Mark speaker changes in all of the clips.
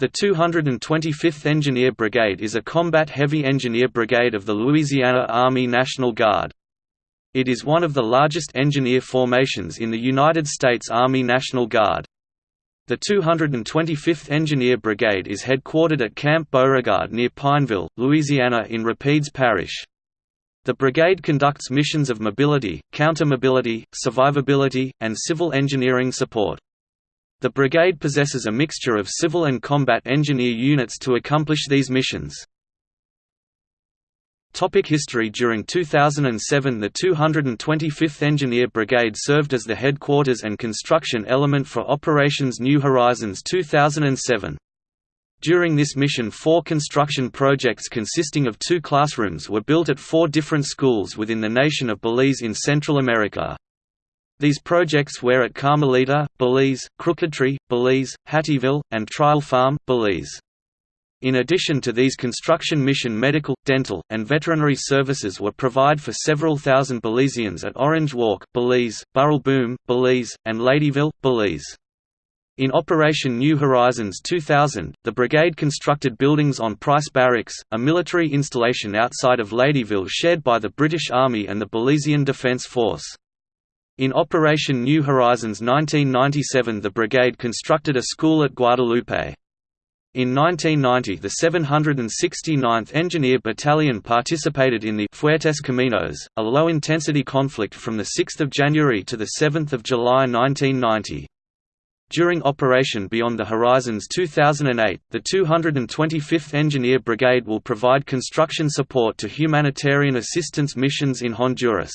Speaker 1: The 225th Engineer Brigade is a combat heavy engineer brigade of the Louisiana Army National Guard. It is one of the largest engineer formations in the United States Army National Guard. The 225th Engineer Brigade is headquartered at Camp Beauregard near Pineville, Louisiana in Rapides Parish. The brigade conducts missions of mobility, counter-mobility, survivability, and civil engineering support. The brigade possesses a mixture of civil and combat engineer units to accomplish these missions. Topic history During 2007 the 225th Engineer Brigade served as the headquarters and construction element for Operations New Horizons 2007. During this mission four construction projects consisting of two classrooms were built at four different schools within the nation of Belize in Central America. These projects were at Carmelita, Belize, Crookedtree, Belize, Hattieville, and Trial Farm, Belize. In addition to these construction mission medical, dental, and veterinary services were provided for several thousand Belizeans at Orange Walk, Belize, Burrell Boom, Belize, and Ladyville, Belize. In Operation New Horizons 2000, the brigade constructed buildings on Price Barracks, a military installation outside of Ladyville shared by the British Army and the Belizean Defence Force. In Operation New Horizons 1997 the brigade constructed a school at Guadalupe. In 1990 the 769th Engineer Battalion participated in the Fuertes Caminos, a low-intensity conflict from 6 January to 7 July 1990. During Operation Beyond the Horizons 2008, the 225th Engineer Brigade will provide construction support to humanitarian assistance missions in Honduras.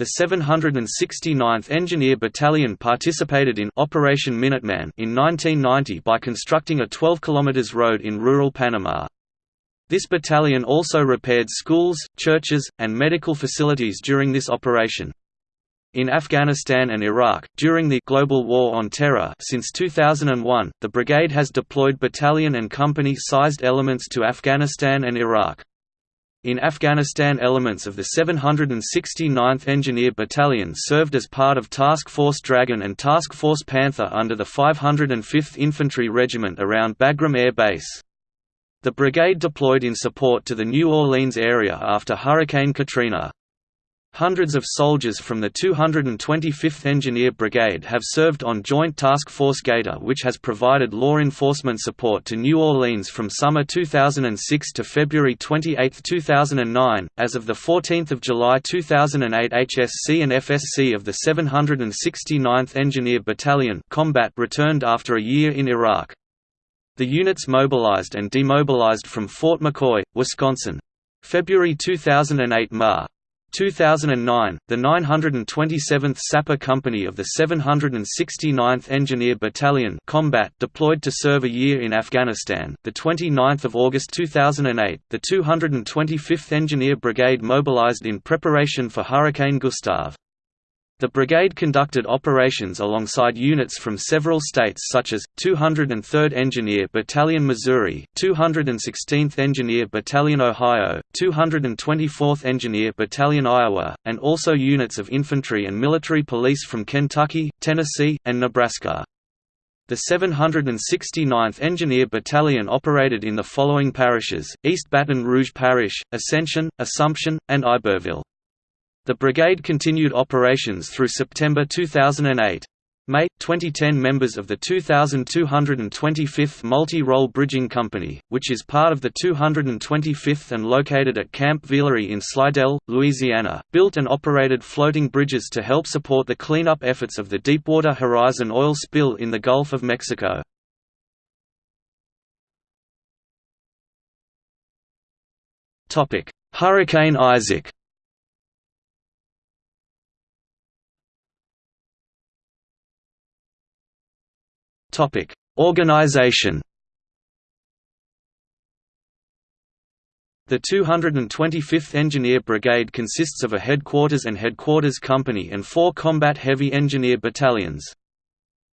Speaker 1: The 769th Engineer Battalion participated in Operation Minuteman in 1990 by constructing a 12 km road in rural Panama. This battalion also repaired schools, churches, and medical facilities during this operation. In Afghanistan and Iraq, during the global war on terror since 2001, the brigade has deployed battalion and company-sized elements to Afghanistan and Iraq. In Afghanistan elements of the 769th Engineer Battalion served as part of Task Force Dragon and Task Force Panther under the 505th Infantry Regiment around Bagram Air Base. The brigade deployed in support to the New Orleans area after Hurricane Katrina. Hundreds of soldiers from the 225th Engineer Brigade have served on Joint Task Force Gator which has provided law enforcement support to New Orleans from summer 2006 to February 28, 2009. As of the 14th of July 2008 HSC and FSC of the 769th Engineer Battalion combat returned after a year in Iraq. The units mobilized and demobilized from Fort McCoy, Wisconsin. February 2008 Ma. 2009, the 927th Sapper Company of the 769th Engineer Battalion combat deployed to serve a year in Afghanistan. The 29th of August 2008, the 225th Engineer Brigade mobilized in preparation for Hurricane Gustav. The brigade conducted operations alongside units from several states such as, 203rd Engineer Battalion Missouri, 216th Engineer Battalion Ohio, 224th Engineer Battalion Iowa, and also units of infantry and military police from Kentucky, Tennessee, and Nebraska. The 769th Engineer Battalion operated in the following parishes, East Baton Rouge Parish, Ascension, Assumption, and Iberville. The brigade continued operations through September 2008. May 2010 members of the 2225th Multi-Role Bridging Company, which is part of the 225th and located at Camp Villere in Slidell, Louisiana, built and operated floating bridges to help support the cleanup efforts of the Deepwater Horizon oil spill in the Gulf of Mexico. Hurricane Isaac Topic: Organization. The 225th Engineer Brigade consists of a headquarters and headquarters company and four combat heavy engineer battalions.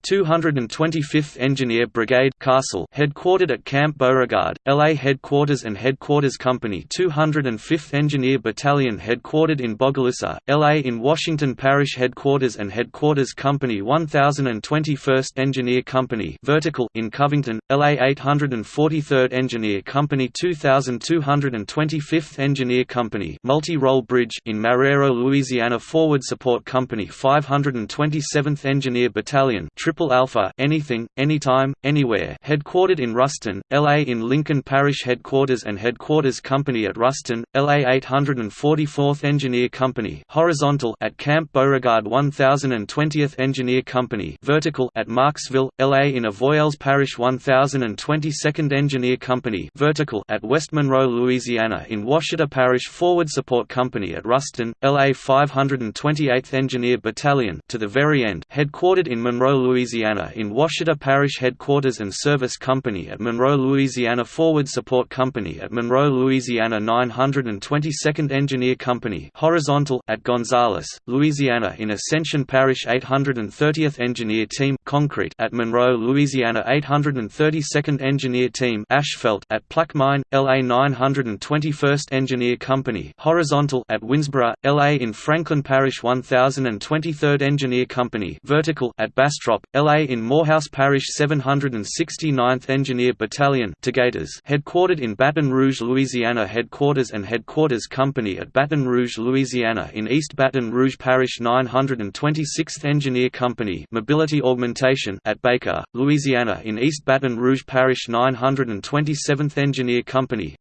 Speaker 1: 225th Engineer Brigade Castle headquartered at Camp Beauregard, LA Headquarters and Headquarters Company 205th Engineer Battalion headquartered in Bogalusa, LA in Washington Parish Headquarters and Headquarters Company 1021st Engineer Company Vertical in Covington, LA 843rd Engineer Company 2225th Engineer Company Multi-Role Bridge in Marrero, Louisiana Forward Support Company 527th Engineer Battalion Triple Alpha anything, anytime, anywhere headquartered in Ruston, LA in Lincoln Parish Headquarters and Headquarters Company at Ruston, LA 844th Engineer Company horizontal at Camp Beauregard 1020th Engineer Company vertical at Marksville, LA in Avoyelles Parish 1022nd Engineer Company vertical at West Monroe, Louisiana in Ouachita Parish Forward Support Company at Ruston, LA 528th Engineer Battalion to the very end headquartered in Monroe, Louisiana Louisiana in Ouachita Parish Headquarters and Service Company at Monroe, Louisiana Forward Support Company at Monroe, Louisiana 922nd Engineer Company horizontal at Gonzales, Louisiana in Ascension Parish 830th Engineer Team Concrete at Monroe, Louisiana 832nd Engineer Team Asphalt at Plaquemine, LA 921st Engineer Company horizontal at Winnsboro, LA in Franklin Parish 1023rd Engineer Company vertical at Bastrop, LA in Morehouse Parish 769th Engineer Battalion headquartered in Baton Rouge, Louisiana Headquarters and Headquarters Company at Baton Rouge, Louisiana in East Baton Rouge Parish 926th Engineer Company Mobility Augmentation at Baker, Louisiana in East Baton Rouge Parish 927th Engineer Company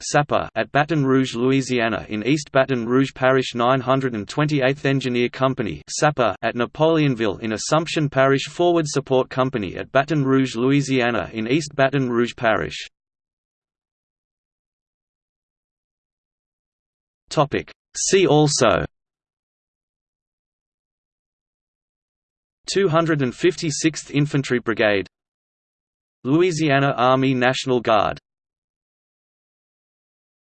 Speaker 1: at Baton Rouge, Louisiana in East Baton Rouge Parish 928th Engineer Company at Napoleonville in Assumption Parish Forward Support Company at Baton Rouge, Louisiana in East Baton Rouge Parish. See also 256th Infantry Brigade Louisiana Army National Guard